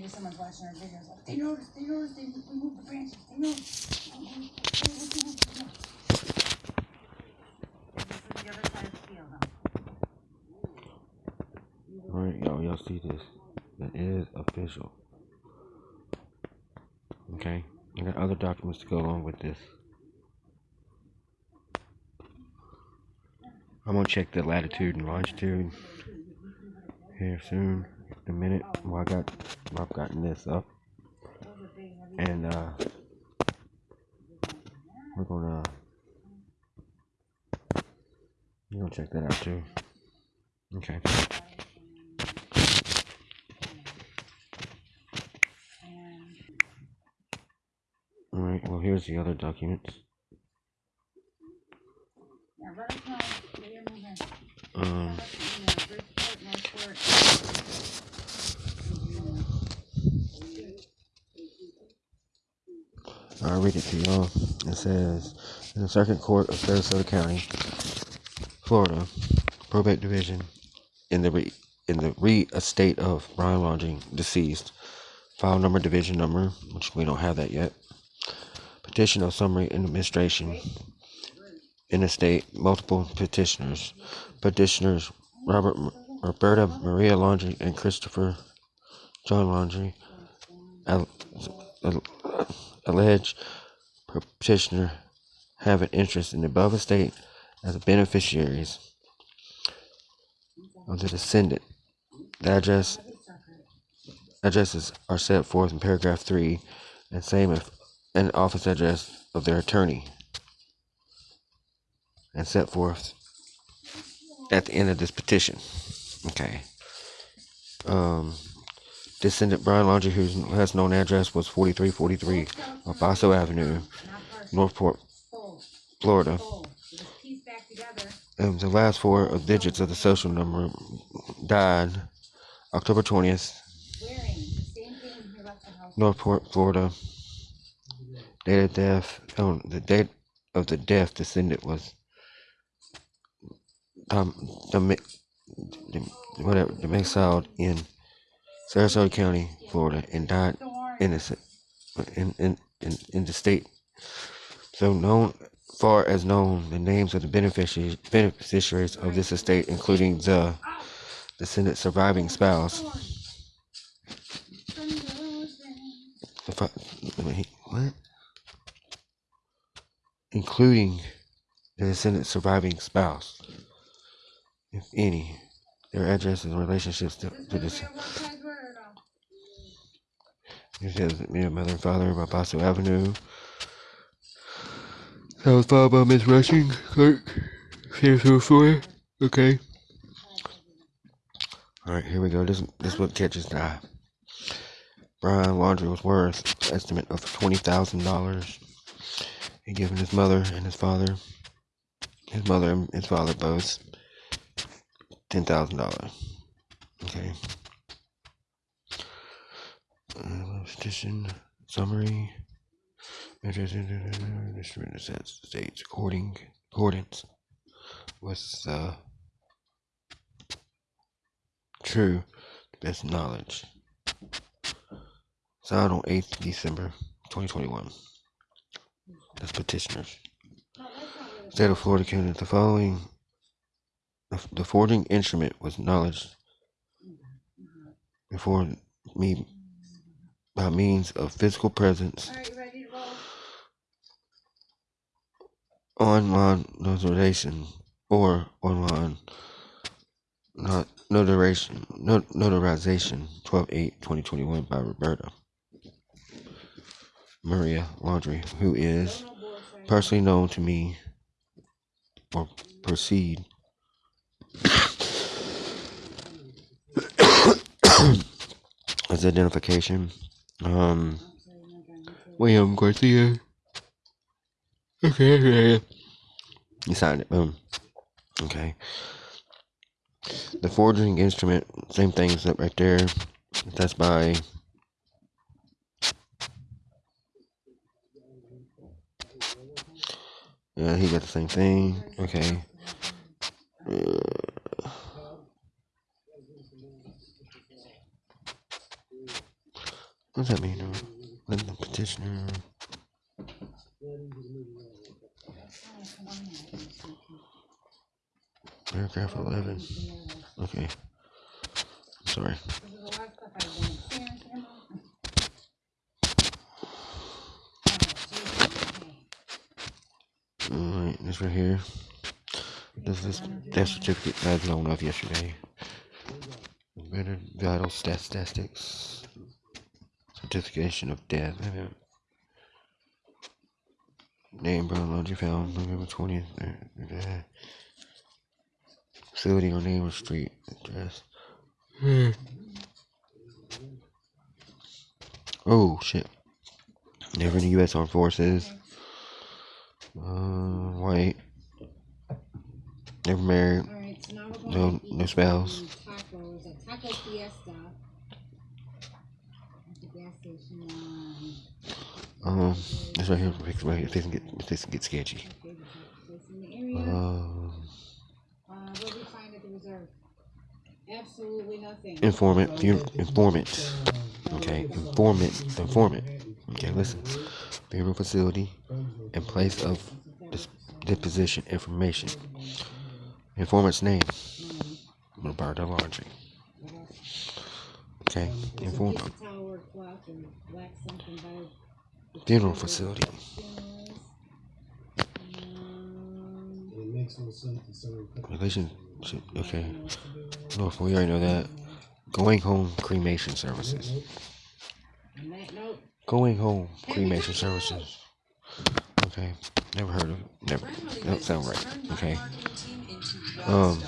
maybe someone's watching our videos. Like, they noticed, they noticed, they removed the branches. They noticed. What's the- what's the- This is the other side of the field, huh? Alright, y'all, y'all see this? That is official. Okay, I got other documents to go along with this. I'm gonna check the latitude and longitude here soon. The minute while I got while I've gotten this up, and uh, we're gonna we're gonna check that out too. Okay. All right. Well, here's the other documents. Now, let us know that you're moving. Um. You know, Bridgeport, Northport. I'll read it to y'all. It says, in the Circuit Court of Sarasota County, Florida, probate division, in the re, in the re estate of Brian Lodging, deceased, file number, division number, which we don't have that yet. Petition of summary administration. In estate, multiple petitioners. Petitioners Robert, Roberta Maria Laundrie and Christopher John Laundrie. Al- al- alleged petitioner have an interest in the above estate as beneficiaries of the descendant. The address addresses are set forth in paragraph three, and same if an office address of their attorney, and set forth at the end of this petition. Okay. Um, descendant Brian Laundrie, whose last known address was 4343 Basso Avenue, Northport, Florida. And the last four digits of the social number died October 20th, Wearing the same thing he left the house. Northport, Florida. Date of death, oh, the date of the death descendant was um, the, the, whatever, domiciled in Sarasota County, Florida, and died innocent in, in, in, in the state. So known far as known, the names of the beneficiaries beneficiaries of this estate, including the descendant surviving spouse. Fi- wait, What? Including the descendant surviving spouse, if any, their addresses and relationships to, to this. It says me and mother and father by Basso Avenue. That was followed by Miss Rushing, clerk, Sarasota, Florida. Okay. Alright, here we go. This this what catches the eye. Brian Laundrie was worth estimate of twenty thousand dollars. He given his mother and his father, his mother and his father both ten thousand dollars. Okay. Uh, petition summary. Instrument sets states according accordance with uh, true best knowledge. Signed on 8th December 2021. That's petitioners. State of Florida County. The following the forging instrument was knowledge before me by means of physical presence. Alright, you ready to online notarization or online not notarization not notarization 12-8-2021 by Roberta. Maria Laundrie, who is personally known to me or proceed as identification. Um William Garcia. Okay, okay. You signed it. Boom. Okay. The forging instrument, same thing except right there. That's by Yeah, he got the same thing. Okay. Uh, What does that mean? Let the petitioner. Paragraph 11. Okay. Sorry. Of. Alright, this right here. This is death certificate I had blown off yesterday. Better vital statistics. Certification of death. Name Brown Laundrie found November 20th. uh, Facility or name or street address. Oh shit. Never in the U.S. Armed Forces. Uh, white. Never married. All right, so now we're going No, no spouse. some Tacos at Taco Fiesta. At the gas station. Um, this right here fix right here. This can get this can get sketchy. Um? Absolutely nothing. informant, informant. Okay, informant, informant. Okay, listen. Funeral facility and place of deposition information. Informant's name. Roberta Laundrie. Okay, informant. Funeral facility. No. Relationship. Okay. Don't do. North, we already know that. Going home cremation services. Going home cremation services. Okay. Never heard of it. Never. That sound right. Okay. Um,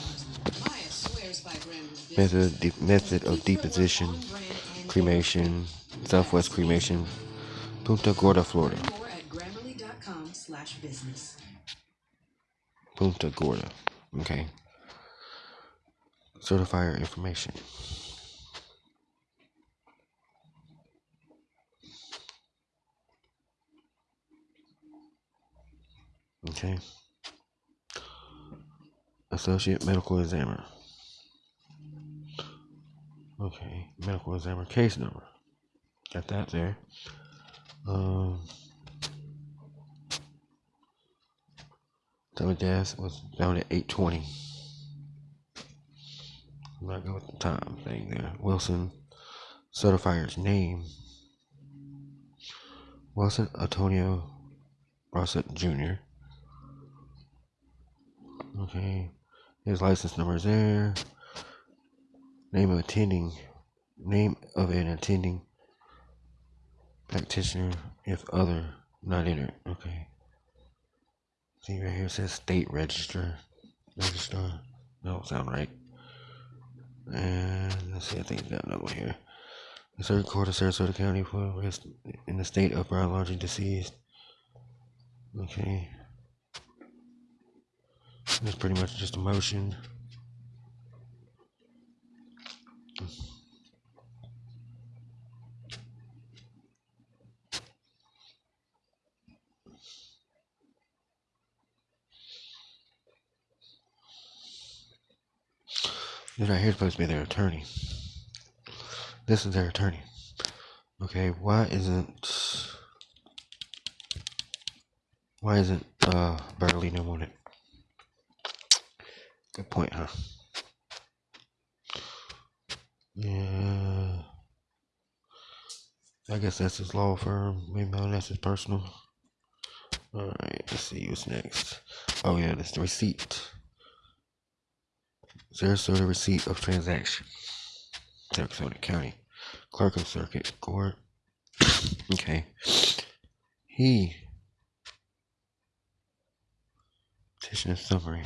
Method method of deposition, cremation, Southwest cremation, Punta Gorda, Florida. At grammarly.com slash business. Punta Gorda. Okay. Certifier information. Okay. Associate medical examiner. Okay, medical examiner case number. Got that there. Um, time of death was down at 820. I'm not going with the time thing there. Wilson certifier's name. Wilson Antonio Rossett Jr. Okay. His license number is there. Name of attending. Name of an attending practitioner if other not entered. Okay. See right here it says state register. Register. That don't sound right. And let's see, I think got another one here. The Court of Sarasota County for arrest in the state of biology deceased. Okay. That's pretty much just a motion. This right here supposed to be their attorney. This is their attorney. Okay, why isn't why isn't uh Bertolino on it? Good point, huh? Yeah. I guess that's his law firm. Maybe not that's his personal. Alright, let's see what's next. Oh yeah, that's the receipt. Sarasota receipt of transaction. Sarasota County. Clerk of Circuit Court. okay. He petition summary.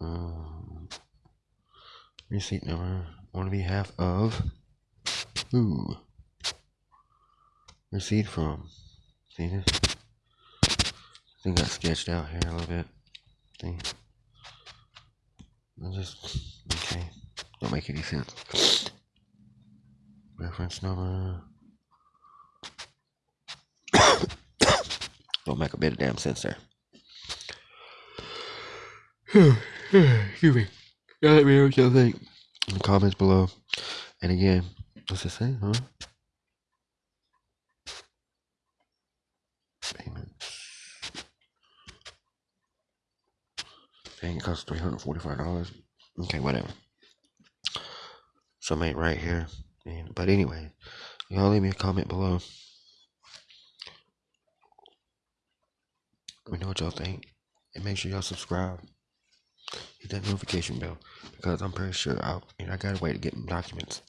Um, receipt number on behalf of who? Receipt from. See this? Thing got sketched out here a little bit. See? I just okay. Don't make any sense. Reference number. Don't make a bit of damn sense there. Excuse me. Yeah, let me know what y'all think in the comments below. And again, what's it say, huh? Paying costs three hundred forty-five dollars. Okay, whatever. So I made right here. And, but anyway, y'all leave me a comment below. Let me know what y'all think. And make sure y'all subscribe. Hit that notification bell. Because I'm pretty sure I'll you I got a way to get documents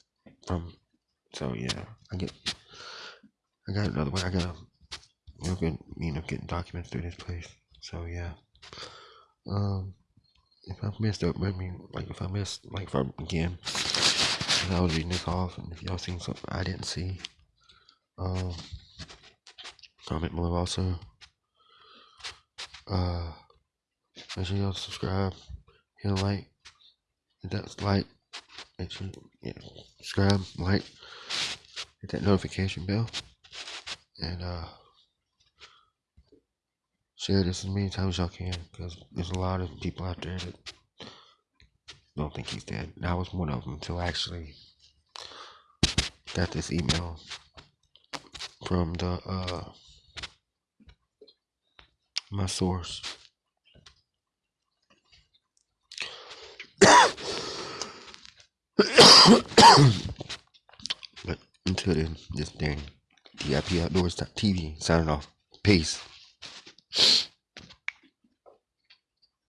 from so yeah, I get I got another way. I got know, good you know getting documents through this place. So yeah. Um if I missed up, I mean like if I missed like if I again I was reading this off and if y'all seen something I didn't see, um comment below also. Uh make sure y'all subscribe, hit a like, hit that like, make sure yeah, subscribe, like, hit that notification bell, and uh share this as many times as y'all can because there's a lot of people out there that don't think he's dead. And I was one of them until I actually got this email from the uh my source. but until then, this thing, TIP Outdoors TV signing off. Peace.